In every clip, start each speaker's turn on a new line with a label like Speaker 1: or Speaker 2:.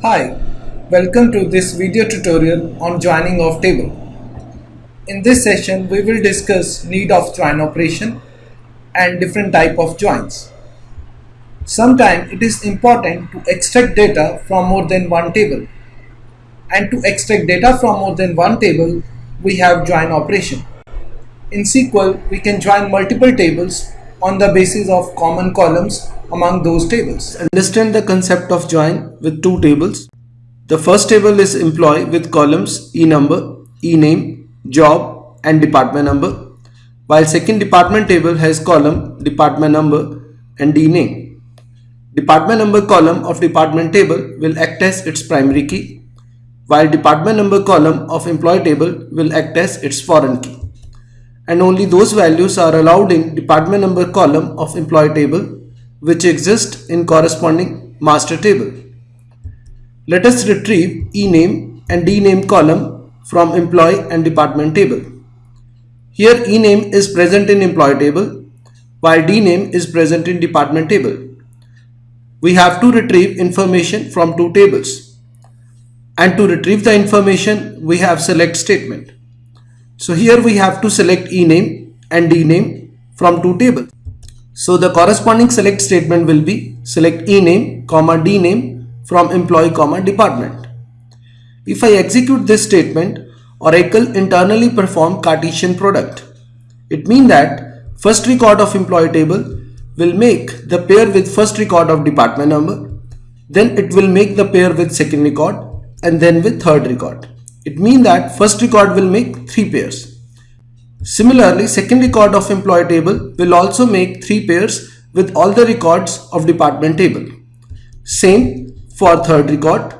Speaker 1: Hi, welcome to this video tutorial on joining of table. In this session, we will discuss need of join operation and different type of joins. Sometimes it is important to extract data from more than one table. And to extract data from more than one table, we have join operation. In SQL, we can join multiple tables on the basis of common columns among those tables.
Speaker 2: Understand the concept of join with two tables. The first table is employee with columns e-number, e-name, job and department number while second department table has column department number and d-name. Department number column of department table will act as its primary key while department number column of employee table will act as its foreign key and only those values are allowed in department number column of employee table which exist in corresponding master table. Let us retrieve ename and dname column from employee and department table. Here ename is present in employee table while dname is present in department table. We have to retrieve information from two tables and to retrieve the information we have select statement. So here we have to select ename and dname from two tables. So the corresponding select statement will be select ename comma dname from employee comma department. If I execute this statement, Oracle internally perform Cartesian product. It means that first record of employee table will make the pair with first record of department number, then it will make the pair with second record and then with third record. It means that first record will make 3 pairs. Similarly, second record of employee table will also make 3 pairs with all the records of department table. Same for third record.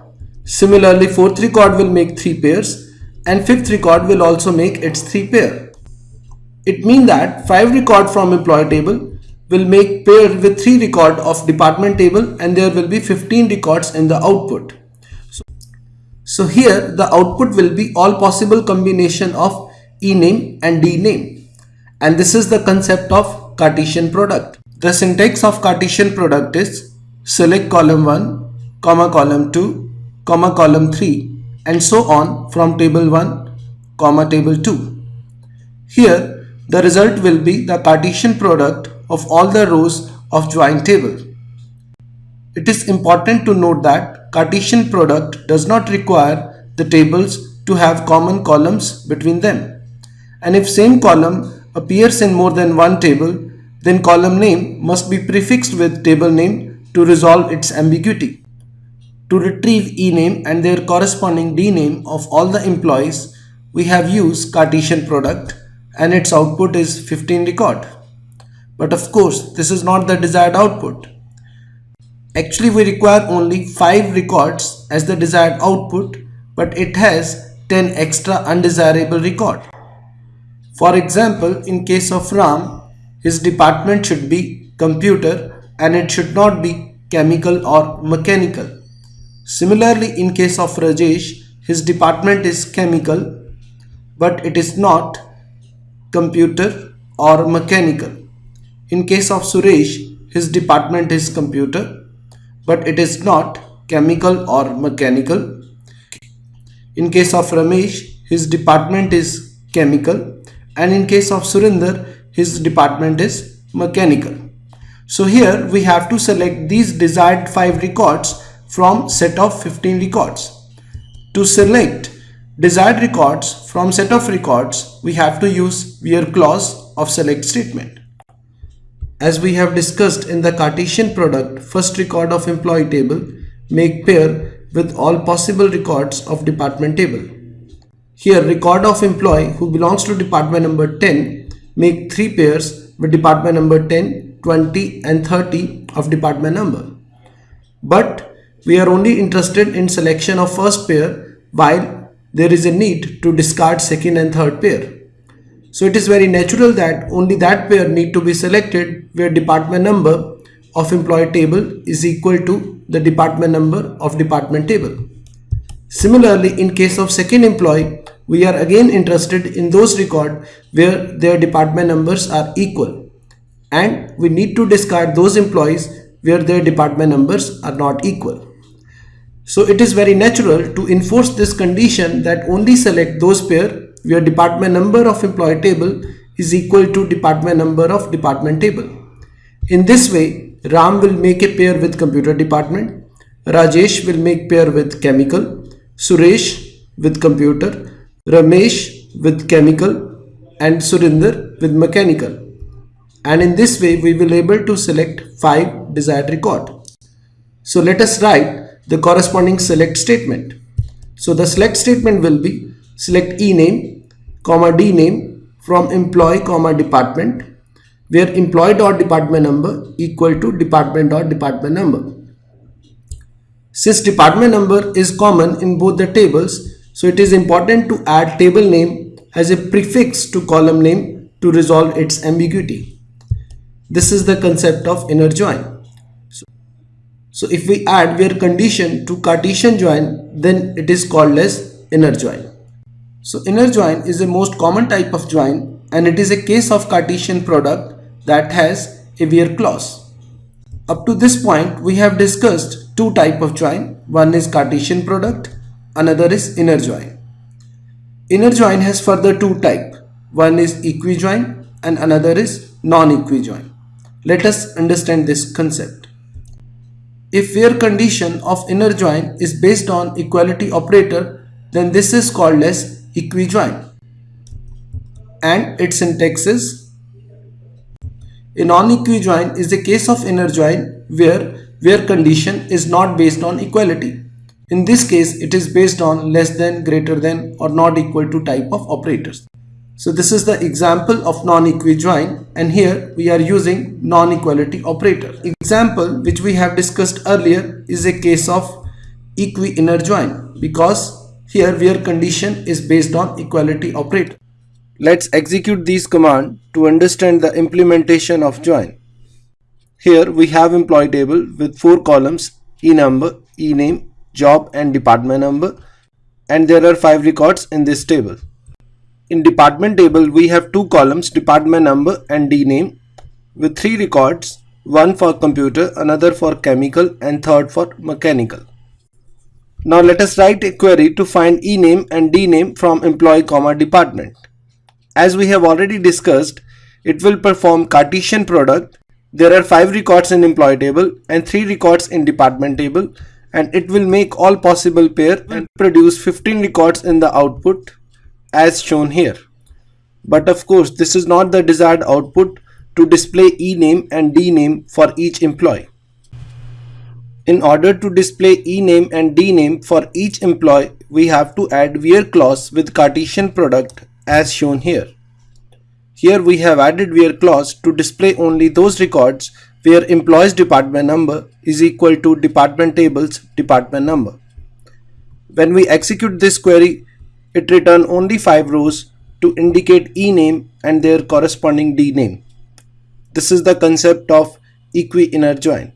Speaker 2: Similarly, fourth record will make 3 pairs and fifth record will also make its 3 pair. It means that 5 record from employee table will make pair with 3 record of department table and there will be 15 records in the output. So here the output will be all possible combination of ename and dname. And this is the concept of Cartesian product. The syntax of Cartesian product is select column 1, comma column 2, comma column 3 and so on from table 1, comma table 2. Here the result will be the Cartesian product of all the rows of joint table. It is important to note that Cartesian product does not require the tables to have common columns between them. And if same column appears in more than one table, then column name must be prefixed with table name to resolve its ambiguity. To retrieve ename and their corresponding dname of all the employees, we have used Cartesian product and its output is 15 record. But of course, this is not the desired output. Actually, we require only 5 records as the desired output, but it has 10 extra undesirable record. For example, in case of Ram, his department should be computer and it should not be chemical or mechanical. Similarly, in case of Rajesh, his department is chemical, but it is not computer or mechanical. In case of Suresh, his department is computer, but it is not chemical or mechanical. In case of Ramesh, his department is chemical and in case of Surinder, his department is mechanical. So here we have to select these desired 5 records from set of 15 records. To select desired records from set of records, we have to use where clause of select statement. As we have discussed in the Cartesian product, first record of employee table make pair with all possible records of department table. Here record of employee who belongs to department number 10 make 3 pairs with department number 10, 20 and 30 of department number. But we are only interested in selection of first pair while there is a need to discard second and third pair. So it is very natural that only that pair need to be selected where department number of employee table is equal to the department number of department table. Similarly, in case of second employee, we are again interested in those record where their department numbers are equal and we need to discard those employees where their department numbers are not equal. So it is very natural to enforce this condition that only select those pair where department number of employee table is equal to department number of department table. In this way, Ram will make a pair with computer department, Rajesh will make pair with chemical, Suresh with computer, Ramesh with chemical and Surinder with mechanical. And in this way we will able to select 5 desired record. So let us write the corresponding select statement. So the select statement will be select e name, comma d name from employee comma department where employee dot department number equal to department dot department number. Since department number is common in both the tables, so it is important to add table name as a prefix to column name to resolve its ambiguity. This is the concept of inner join. So, so if we add where condition to Cartesian join, then it is called as inner join. So inner join is the most common type of join and it is a case of Cartesian product that has a where clause. Up to this point, we have discussed two type of join. One is Cartesian product, another is inner join. Inner join has further two type. One is equijoin and another is non-equijoin. Let us understand this concept. If where condition of inner join is based on equality operator, then this is called as equijoin. And its syntax is a non-equijoin is a case of inner join where where condition is not based on equality. In this case, it is based on less than, greater than or not equal to type of operators. So this is the example of non-equijoin and here we are using non-equality operator. Example which we have discussed earlier is a case of equi-inner join because here where condition is based on equality operator. Let's execute these command to understand the implementation of join. Here we have employee table with four columns e-number, e-name, job and department number and there are five records in this table. In department table we have two columns department number and d-name with three records one for computer, another for chemical and third for mechanical. Now let us write a query to find e-name and d-name from employee comma department. As we have already discussed, it will perform Cartesian product. There are 5 records in employee table and 3 records in department table and it will make all possible pair and produce 15 records in the output as shown here. But of course, this is not the desired output to display e name and d name for each employee. In order to display e name and d name for each employee, we have to add where clause with Cartesian product as shown here. Here we have added where clause to display only those records where employees department number is equal to department tables department number. When we execute this query, it return only 5 rows to indicate e name and their corresponding d name. This is the concept of equi-inner join.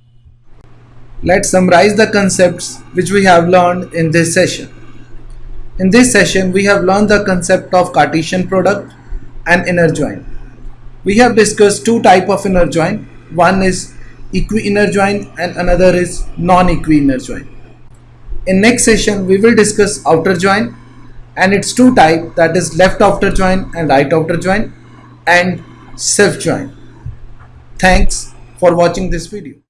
Speaker 1: Let's summarize the concepts which we have learned in this session. In this session, we have learned the concept of Cartesian product and inner join. We have discussed two type of inner join. One is equi-inner join and another is non-equi-inner join. In next session, we will discuss outer join and its two type that is left outer join and right outer join and self join. Thanks for watching this video.